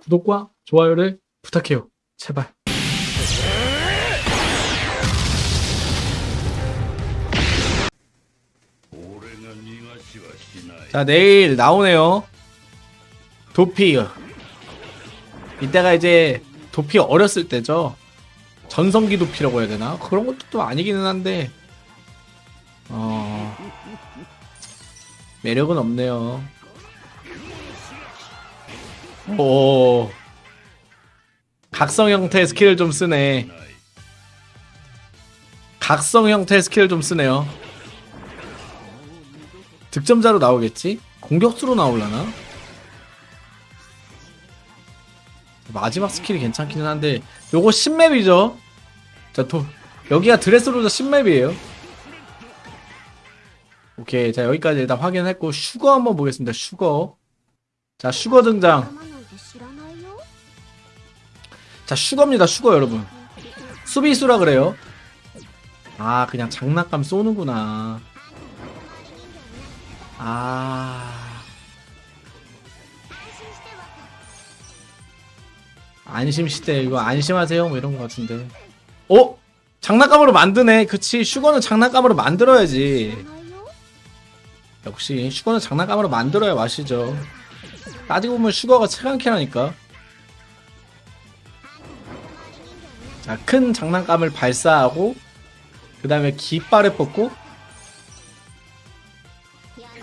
구독과 좋아요를 부탁해요. 제발. 자 내일 나오네요. 도피. 이때가 이제 도피 어렸을 때죠. 전성기 도피라고 해야 되나? 그런 것도 또 아니기는 한데 어 매력은 없네요. 오 각성 형태 스킬을 좀 쓰네. 각성 형태 스킬을 좀 쓰네요. 득점자로 나오겠지? 공격수로 나올라나? 마지막 스킬이 괜찮기는 한데 요거 10 map이죠? 자, 도, 여기가 드레스로저 10 map이에요. 오케이, 자 여기까지 일단 확인했고 슈거 한번 보겠습니다. 슈거. 자, 슈거 등장. 자 슈거입니다 슈거 여러분. 수비수라 그래요. 아 그냥 장난감 쏘는구나. 아. 안심시대 이거 안심하세요? 뭐 이런 거 같은데. 어? 장난감으로 만드네. 그치 슈거는 장난감으로 만들어야지. 역시 슈거는 장난감으로 만들어야 맛이죠. 따지고 보면 슈거가 최강캐라니까. 자 큰 장난감을 발사하고 그 다음에 깃발을 뽑고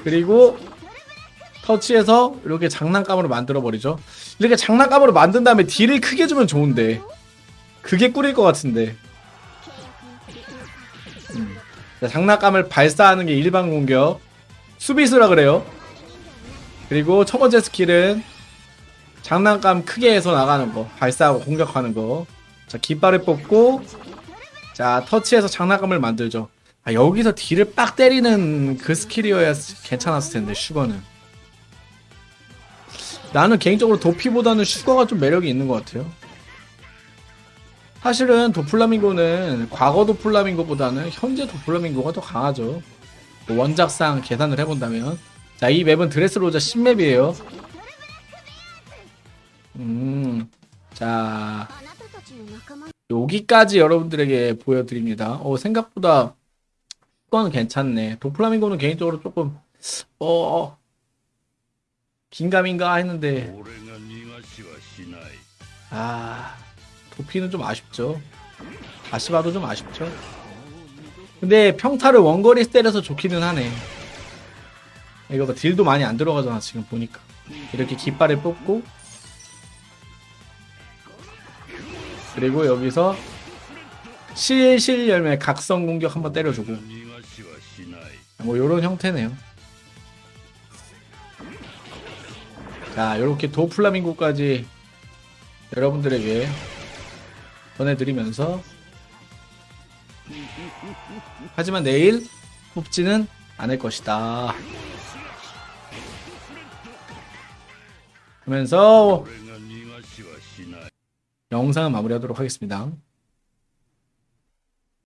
그리고 터치해서 이렇게 장난감으로 만들어 버리죠. 이렇게 장난감으로 만든 다음에 deal을 크게 주면 좋은데 그게 꿀일 것 같은데. 음. 자, 장난감을 발사하는 게 일반 공격. 수비수라 그래요 그리고 첫 번째 스킬은 장난감 크게 해서 나가는 거 발사하고 공격하는 거자 깃발을 뽑고 자 터치해서 장난감을 만들죠. 아, 여기서 deal을 빡 때리는 그 스킬이어야 괜찮았을 텐데 슈거는. 나는 개인적으로 도피보다는 슈거가 좀 매력이 있는 것 같아요. 사실은 도플라밍고는 과거 도플라밍고보다는 현재 도플라밍고가 더 강하죠. 뭐 원작상 계산을 해본다면 자, 이 맵은 드레스로자 신맵이에요. 음, 자, 여기까지 여러분들에게 보여드립니다. 어, 생각보다 건 괜찮네. 도플라밍고는 개인적으로 조금, 어, 어 긴감인가 했는데, 아, 도피는 좀 아쉽죠. 아시바도 좀 아쉽죠. 근데 평타를 원거리 때려서 좋기는 하네. 이거 봐 딜도 많이 안 들어가잖아 지금 보니까. 이렇게 깃발을 뽑고. 그리고 여기서 실실 열매 각성 공격 한번 때려주고. 뭐 요런 형태네요. 자 요렇게 도플라밍고까지 여러분들에게 보내드리면서. 하지만 내일 뽑지는 않을 것이다. 그러면서 영상을 마무리하도록 하겠습니다.